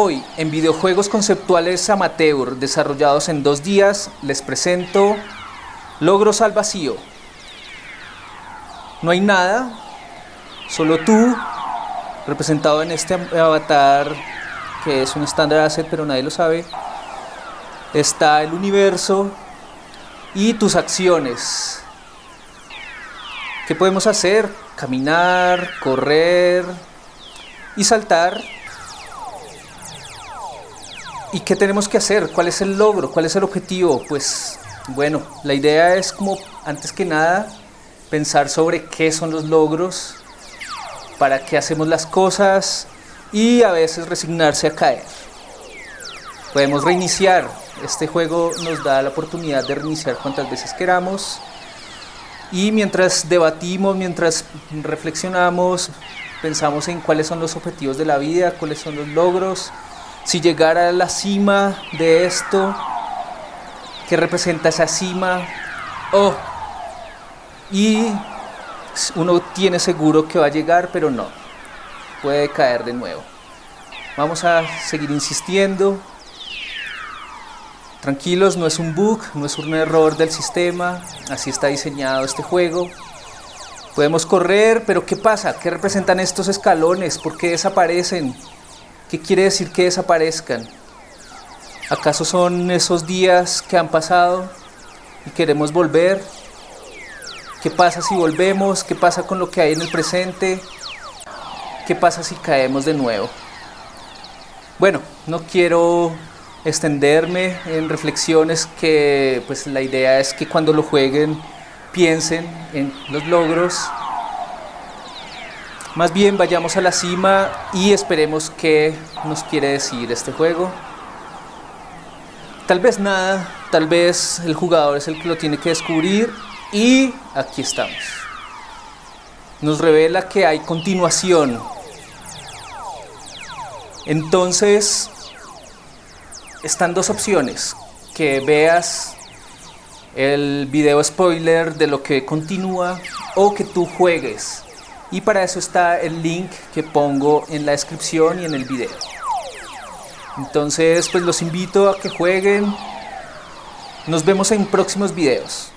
Hoy, en videojuegos conceptuales amateur desarrollados en dos días, les presento Logros al vacío. No hay nada, solo tú, representado en este avatar que es un standard asset pero nadie lo sabe. Está el universo y tus acciones. ¿Qué podemos hacer? Caminar, correr y saltar ¿Y qué tenemos que hacer? ¿Cuál es el logro? ¿Cuál es el objetivo? Pues bueno, la idea es como antes que nada pensar sobre qué son los logros, para qué hacemos las cosas y a veces resignarse a caer. Podemos reiniciar. Este juego nos da la oportunidad de reiniciar cuantas veces queramos. Y mientras debatimos, mientras reflexionamos, pensamos en cuáles son los objetivos de la vida, cuáles son los logros, si llegara a la cima de esto, ¿qué representa esa cima? Oh, y uno tiene seguro que va a llegar, pero no, puede caer de nuevo. Vamos a seguir insistiendo. Tranquilos, no es un bug, no es un error del sistema, así está diseñado este juego. Podemos correr, pero ¿qué pasa? ¿Qué representan estos escalones? ¿Por qué desaparecen? ¿Qué quiere decir que desaparezcan? ¿Acaso son esos días que han pasado y queremos volver? ¿Qué pasa si volvemos? ¿Qué pasa con lo que hay en el presente? ¿Qué pasa si caemos de nuevo? Bueno, no quiero extenderme en reflexiones que pues la idea es que cuando lo jueguen piensen en los logros más bien vayamos a la cima y esperemos qué nos quiere decir este juego. Tal vez nada, tal vez el jugador es el que lo tiene que descubrir y aquí estamos. Nos revela que hay continuación. Entonces, están dos opciones. Que veas el video spoiler de lo que continúa o que tú juegues y para eso está el link que pongo en la descripción y en el video. Entonces pues los invito a que jueguen. Nos vemos en próximos videos.